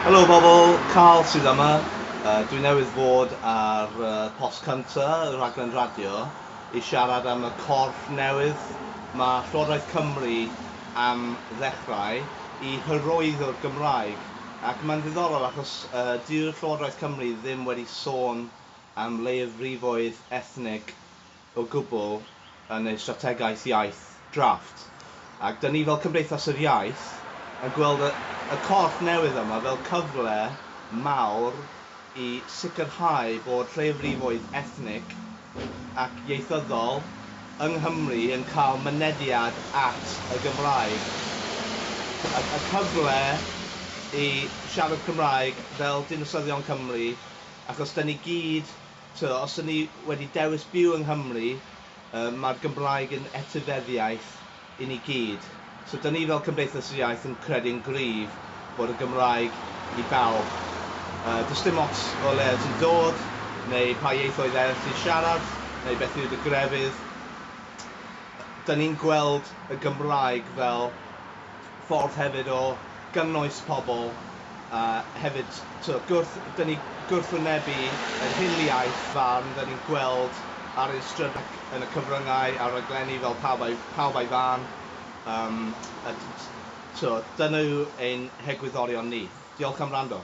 Helo bobl, Carl sydd yma. Uh, dwi newydd fod ar uh, post cynta, y raglen radio, i siarad am y corff newydd. Mae Llywodraeth Cymru am ddechrau i hyrwyddo'r Gymraeg. Ac mae'n ddiddorol achos uh, dyw'r Llywodraeth Cymru ddim wedi sôn am leifrifoedd ethnig o gwbl yn ei strategaeth iaith drafft. Ac dyn ni fel Cymdeithas yr Iaith, a gweld y, y corff newydd yma fel cyfle mawr i sicrhau bod lleiafrifoedd ethnic ac ieithyddol yng Nghymru yn cael mynediad at y Gymraeg. Y, y cyfle i siarad Cymraeg fel dinasyddion Cymru, achos da ni gyd, to, os da ni wedi dewis byw yng Nghymru, um, mae'r Gymraeg yn etifeddiaeth i ni gyd. So dyn ni fel Cymdeithas yr Iaith yn credu'n gryf bod y Gymraeg i bawb. Uh, does dim ots o le ti'n dod neu pa ieithoedd eraill ti'n siarad neu beth yw'r grefydd. Dyn ni'n gweld y Gymraeg fel ffordd hefyd o gynnwys pobl uh, hefyd so gwrth, dyn ni gwrthwynebu yr hiliaeth fan dyn ni'n gweld ar ein strydau yn y cyfryngau a raglenni fel pawb ai, pawb ai fan. Um, a so dyna yw ein hegwyddorion ni. Diolch am rando.